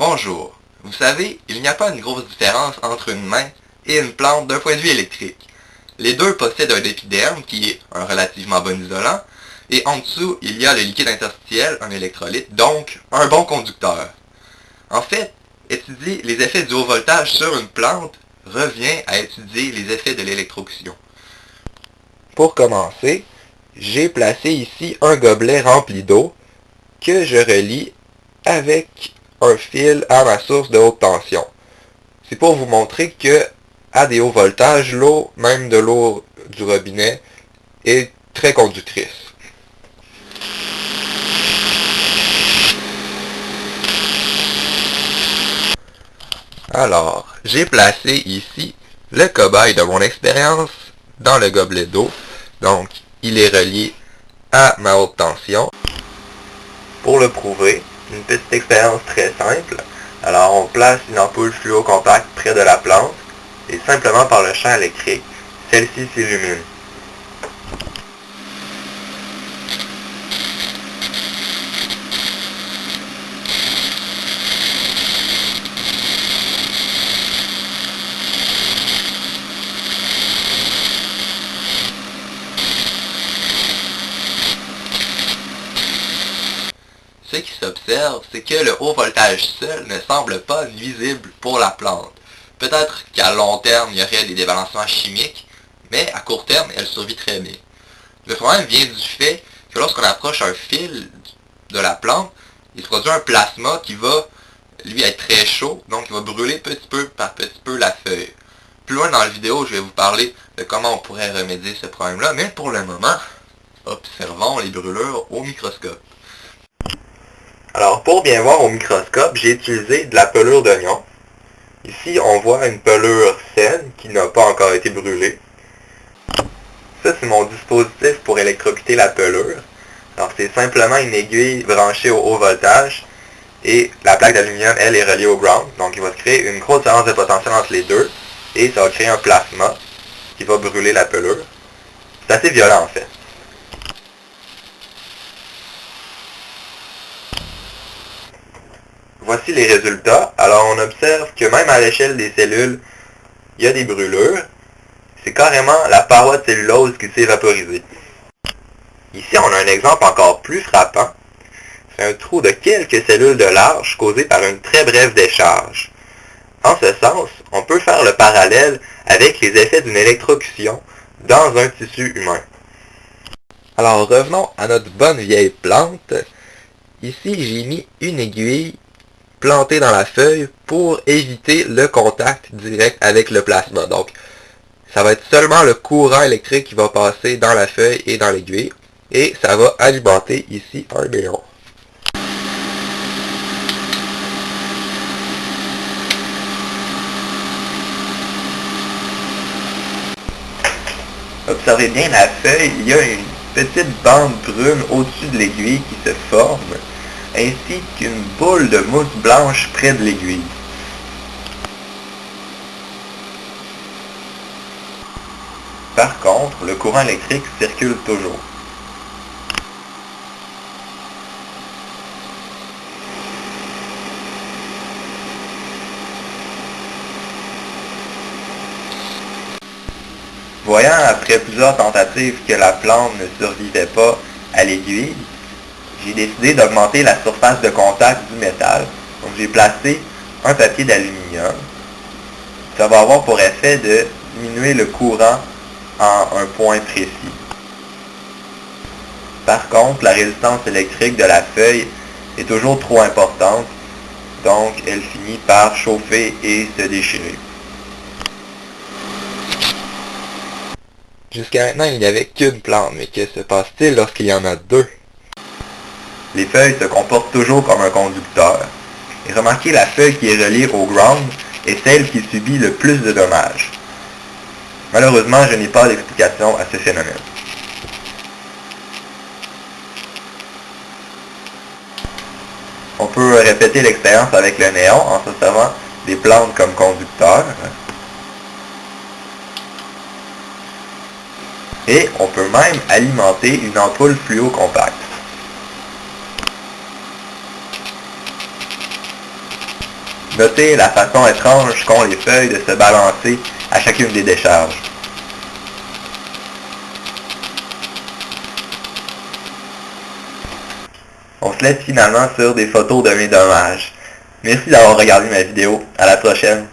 Bonjour. Vous savez, il n'y a pas une grosse différence entre une main et une plante d'un point de vue électrique. Les deux possèdent un épiderme qui est un relativement bon isolant, et en dessous, il y a le liquide interstitiel, un électrolyte, donc un bon conducteur. En fait, étudier les effets du haut voltage sur une plante revient à étudier les effets de l'électrocution. Pour commencer, j'ai placé ici un gobelet rempli d'eau que je relie avec un fil à ma source de haute tension. C'est pour vous montrer que à des hauts voltages, l'eau, même de l'eau du robinet, est très conductrice. Alors, j'ai placé ici le cobaye de mon expérience dans le gobelet d'eau. Donc, il est relié à ma haute tension. Pour le prouver, une petite expérience très simple. Alors, on place une ampoule fluo compacte près de la plante et simplement par le champ électrique, celle-ci s'illumine. Ce qui s'observe, c'est que le haut voltage seul ne semble pas nuisible pour la plante. Peut-être qu'à long terme, il y aurait des débalancements chimiques, mais à court terme, elle survit très bien. Le problème vient du fait que lorsqu'on approche un fil de la plante, il se produit un plasma qui va, lui, être très chaud, donc il va brûler petit peu par petit peu la feuille. Plus loin dans la vidéo, je vais vous parler de comment on pourrait remédier ce problème-là, mais pour le moment, observons les brûlures au microscope. Alors, pour bien voir au microscope, j'ai utilisé de la pelure d'oignon. Ici, on voit une pelure saine qui n'a pas encore été brûlée. Ça, c'est mon dispositif pour électrocuter la pelure. Alors, c'est simplement une aiguille branchée au haut voltage et la plaque d'aluminium, elle, est reliée au ground. Donc, il va se créer une grosse différence de potentiel entre les deux et ça va créer un plasma qui va brûler la pelure. C'est assez violent, en fait. Les résultats. Alors on observe que même à l'échelle des cellules, il y a des brûlures. C'est carrément la paroi de cellulose qui s'est vaporisée. Ici, on a un exemple encore plus frappant. C'est un trou de quelques cellules de large causé par une très brève décharge. En ce sens, on peut faire le parallèle avec les effets d'une électrocution dans un tissu humain. Alors revenons à notre bonne vieille plante. Ici, j'ai mis une aiguille plantée dans la feuille pour éviter le contact direct avec le plasma. Donc, ça va être seulement le courant électrique qui va passer dans la feuille et dans l'aiguille. Et ça va alimenter ici un néon. Observez bien la feuille, il y a une petite bande brune au-dessus de l'aiguille qui se forme ainsi qu'une boule de mousse blanche près de l'aiguille. Par contre, le courant électrique circule toujours. Voyant après plusieurs tentatives que la plante ne survivait pas à l'aiguille, j'ai décidé d'augmenter la surface de contact du métal. Donc j'ai placé un papier d'aluminium. Ça va avoir pour effet de diminuer le courant en un point précis. Par contre, la résistance électrique de la feuille est toujours trop importante, donc elle finit par chauffer et se déchirer. Jusqu'à maintenant, il n'y avait qu'une plante, mais que se passe-t-il lorsqu'il y en a deux? Les feuilles se comportent toujours comme un conducteur. Et remarquez la feuille qui est reliée au ground est celle qui subit le plus de dommages. Malheureusement, je n'ai pas d'explication à ce phénomène. On peut répéter l'expérience avec le néon en se servant des plantes comme conducteurs. Et on peut même alimenter une ampoule fluo Notez la façon étrange qu'ont les feuilles de se balancer à chacune des décharges. On se laisse finalement sur des photos de mes dommages. Merci d'avoir regardé ma vidéo. À la prochaine.